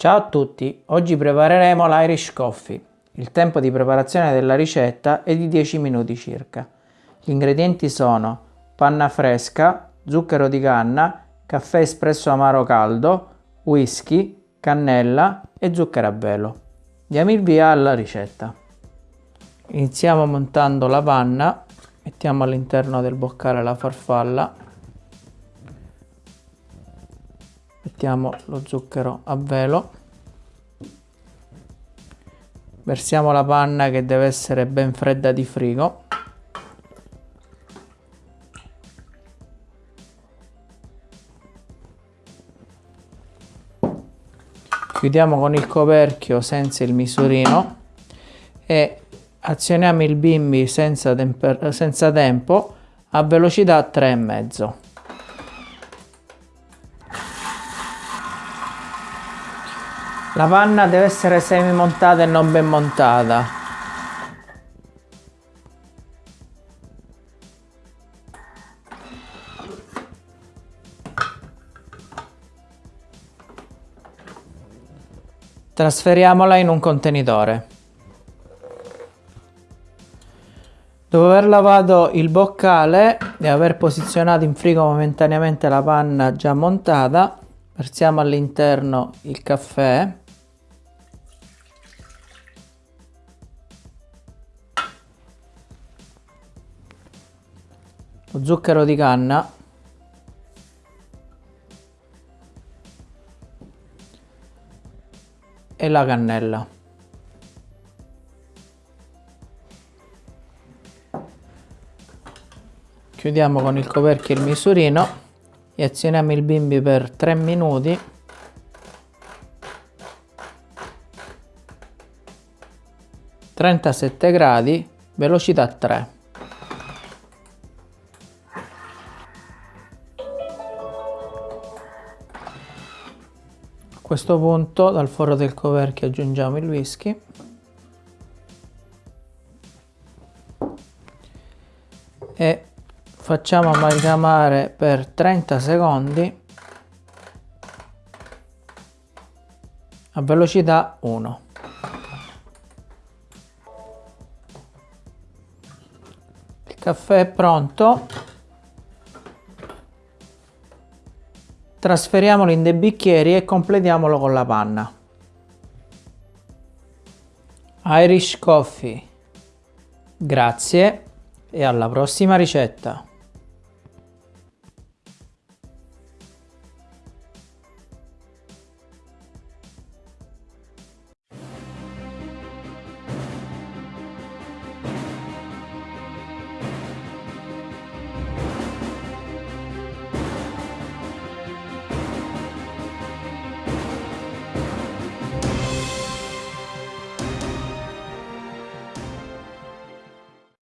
Ciao a tutti, oggi prepareremo l'Irish Coffee. Il tempo di preparazione della ricetta è di 10 minuti circa. Gli ingredienti sono panna fresca, zucchero di canna, caffè espresso amaro caldo, whisky, cannella e zucchero a velo. Diamo il via alla ricetta. Iniziamo montando la panna, mettiamo all'interno del boccale la farfalla mettiamo lo zucchero a velo versiamo la panna che deve essere ben fredda di frigo. Chiudiamo con il coperchio senza il misurino e azioniamo il bimbi senza, senza tempo a velocità 3,5 La panna deve essere semi montata e non ben montata. Trasferiamola in un contenitore. Dopo aver lavato il boccale e aver posizionato in frigo momentaneamente la panna già montata, versiamo all'interno il caffè lo zucchero di canna. E la cannella. Chiudiamo con il coperchio il misurino. E azioniamo il bimbi per 3 minuti. Trentasette gradi velocità 3 questo punto dal foro del coperchio aggiungiamo il whisky. E facciamo amalgamare per 30 secondi a velocità 1 il caffè è pronto Trasferiamolo in dei bicchieri e completiamolo con la panna. Irish Coffee. Grazie e alla prossima ricetta.